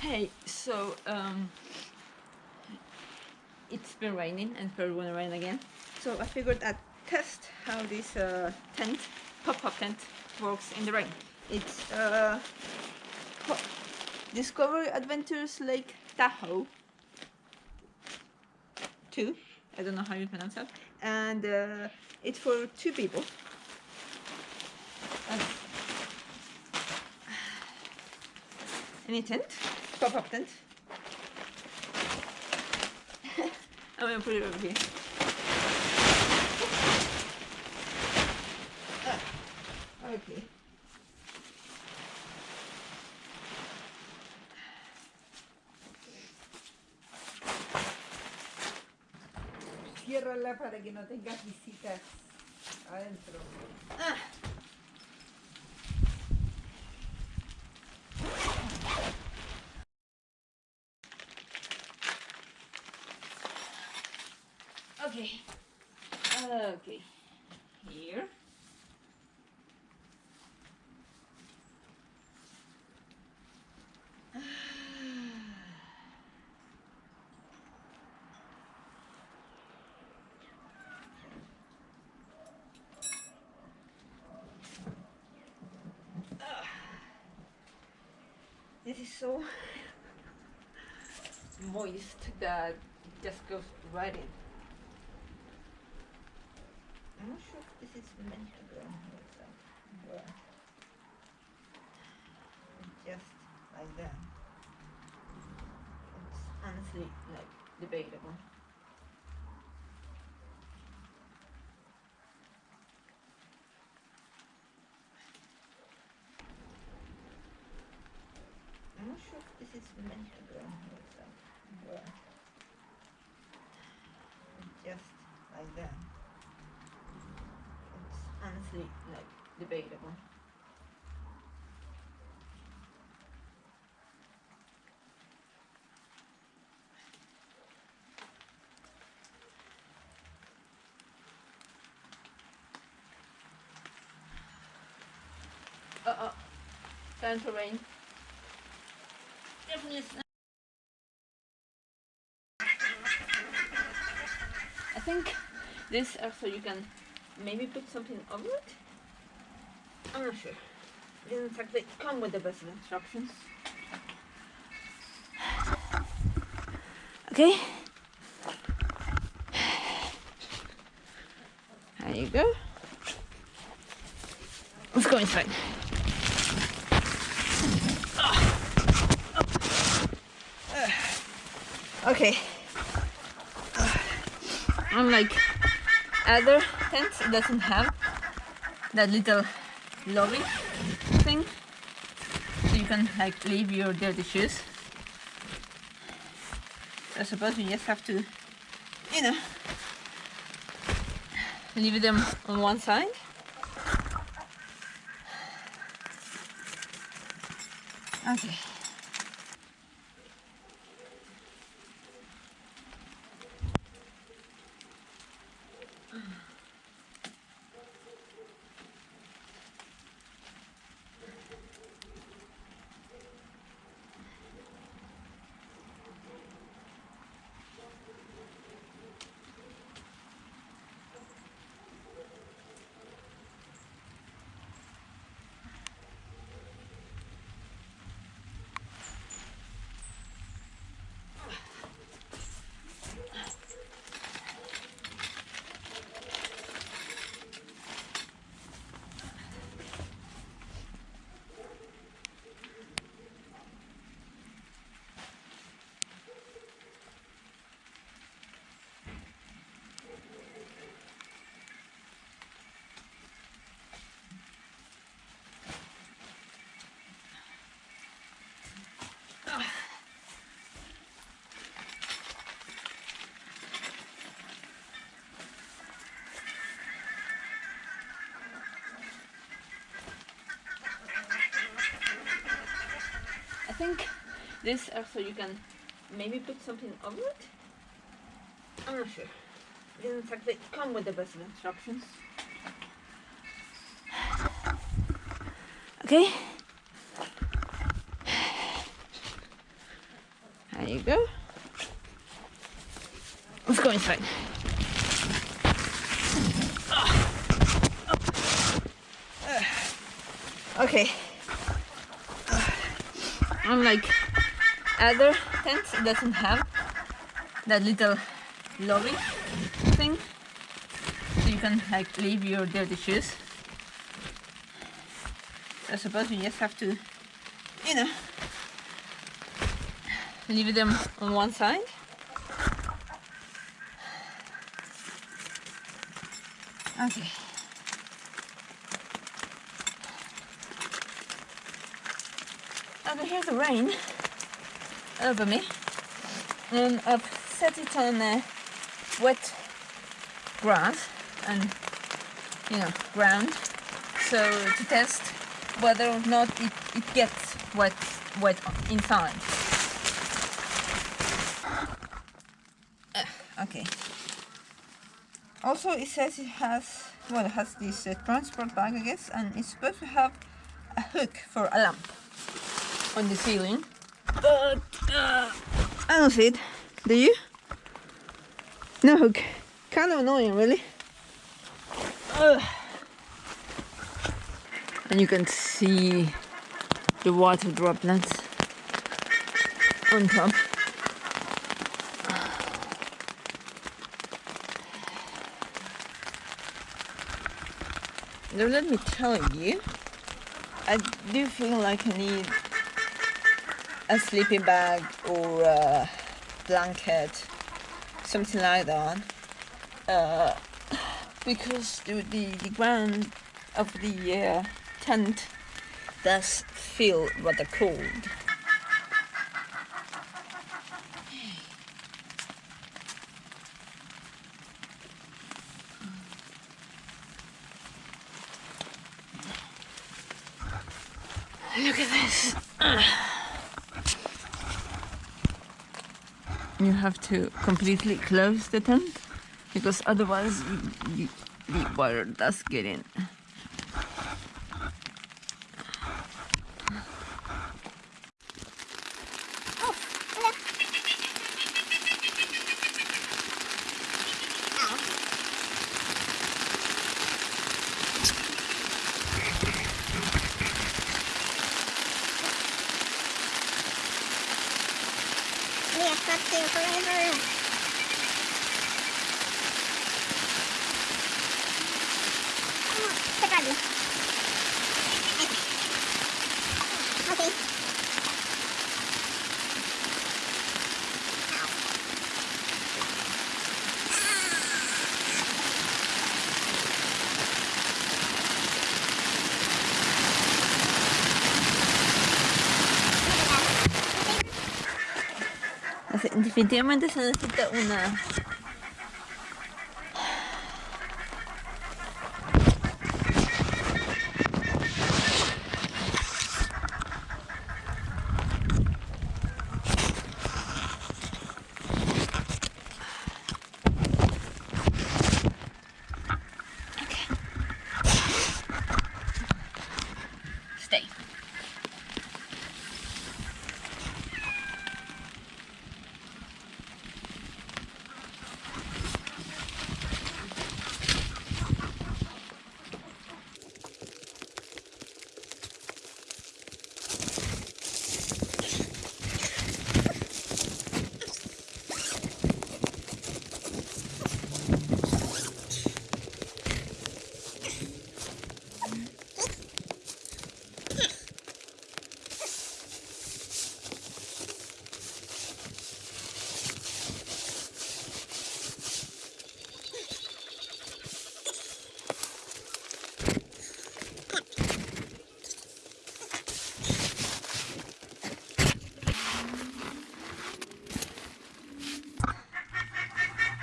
Hey, so um, it's been raining and probably gonna rain again. So I figured I'd test how this uh, tent, pop-up tent, works in the rain. It's uh, Discovery Adventures Lake Tahoe 2. I don't know how you pronounce that. And uh, it's for two people. Any tent, pop-up tent. I'm gonna put it over here. Ah, okay. Ciérrala para que no tengas visitas adentro. Ah. Okay. Okay. Here. This is so moist that it just goes right in. I'm not sure if this is meant to go but uh, just like that. It's honestly like debatable. I'm not sure if this is meant to go but uh, just like that. Honestly like debatable. Uh oh, time for rain. Definitely I think this also you can maybe put something over it. I'm not sure. It doesn't exactly come with the best of instructions. Okay. There you go. Let's go inside. Okay. I'm like other it doesn't have that little lobby thing. So you can like leave your dirty shoes. I suppose you just have to, you know, leave them on one side. Okay. I think this uh, also you can maybe put something over it. I'm not sure. Doesn't exactly come with the best of instructions. Okay. There you go. Let's go inside. Okay. Unlike other tents, it doesn't have that little lobby thing. So you can like leave your dirty shoes. I suppose you just have to, you know, leave them on one side. Okay. Okay, here's the rain over me. And I've set it on uh, wet grass and, you know, ground. So to test whether or not it, it gets wet, wet inside. Uh, okay. Also, it says it has, well, it has this uh, transport bag, I guess, and it's supposed to have a hook for a lamp on the ceiling. Uh, I don't see it. Do you? No hook. Kind of annoying, really. Ugh. And you can see the water droplets on top. Now let me tell you, I do feel like I need a sleeping bag or a blanket, something like that, uh, because the, the, the ground of the uh, tent does feel rather cold. Have to completely close the tent because otherwise the water does get in. Definitivamente se necesita una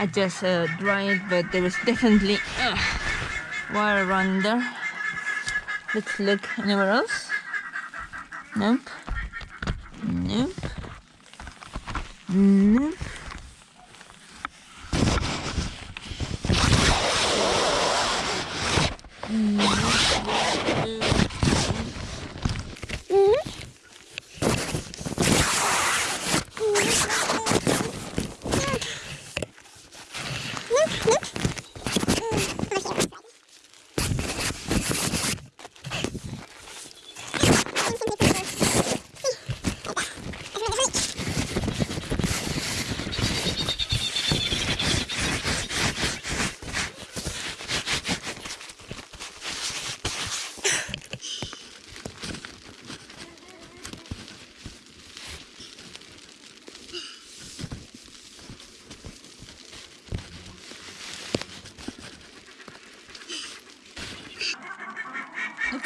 I just uh, dried, but there was definitely uh, water around there. Let's look anywhere else. Nope. Nope. Nope.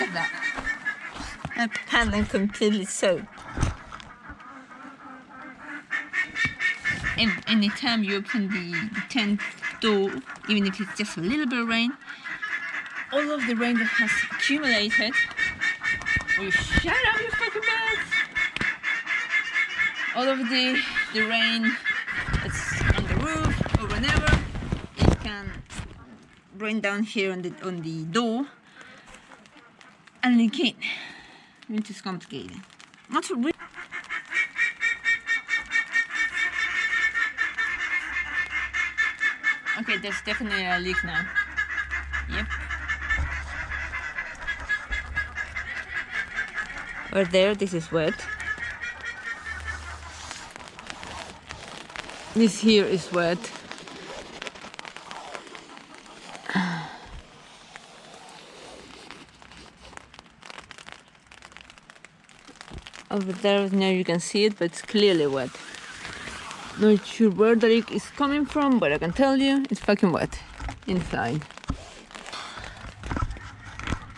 at that. My paddling completely soaked. And anytime you open the, tent door, even if it's just a little bit of rain, all of the rain that has accumulated will shut up, you fucking birds! All of the the rain that's on the roof or whenever, it can rain down here on the on the door and leak in, which is complicated. Not really. Okay, there's definitely a leak now. Yep. Over there, this is wet. This here is wet. Over there, now you can see it, but it's clearly wet. Not sure where the leak is coming from, but I can tell you it's fucking wet inside.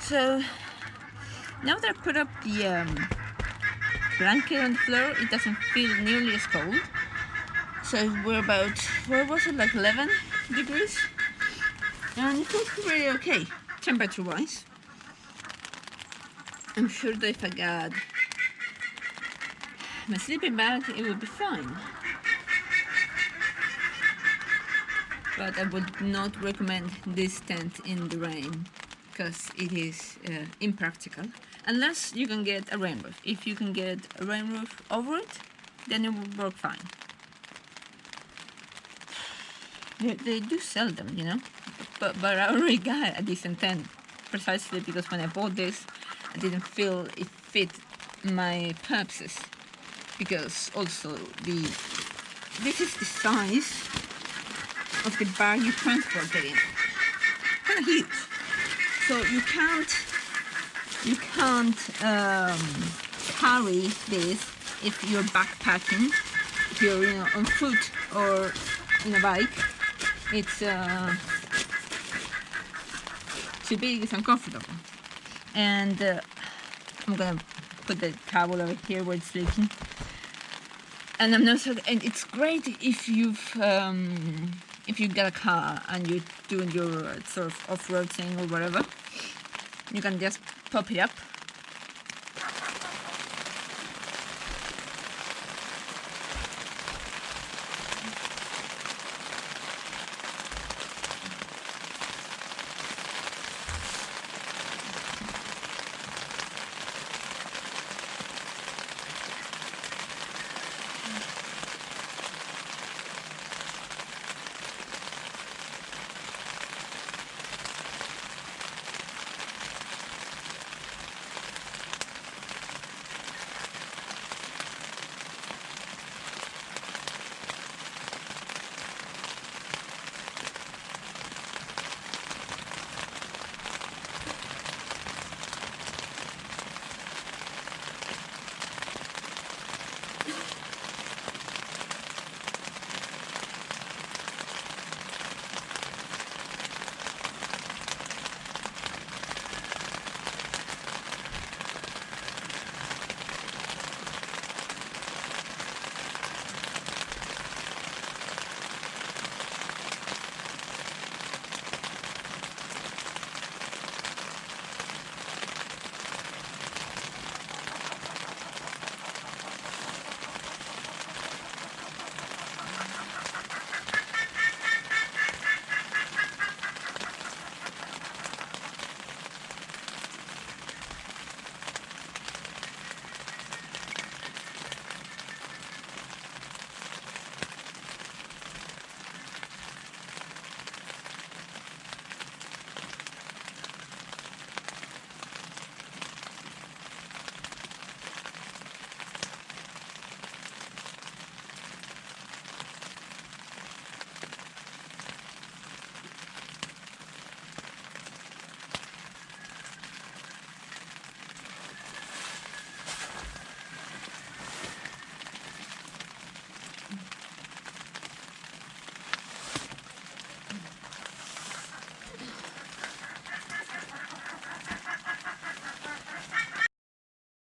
So now that I put up the um, blanket on the floor, it doesn't feel nearly as cold. So we're about, where was it, like 11 degrees? And it feels really okay, temperature wise. I'm sure that if I got my sleeping bag, it would be fine. But I would not recommend this tent in the rain because it is uh, impractical unless you can get a rain roof. If you can get a rain roof over it, then it will work fine. They, they do sell them, you know, but, but I already got a decent tent precisely because when I bought this, I didn't feel it fit my purposes because also the this is the size of the bag you transport it in. Kind of huge. So you can't you can't um, carry this if you're backpacking, if you're you know, on foot or in a bike. It's uh, too big, it's uncomfortable. And uh, I'm gonna put the towel over here where it's leaking. And I'm not so, and it's great if you've um, if you get a car and you're doing your sort of off-road thing or whatever. You can just pop it up